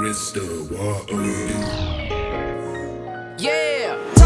crystal water. Yeah.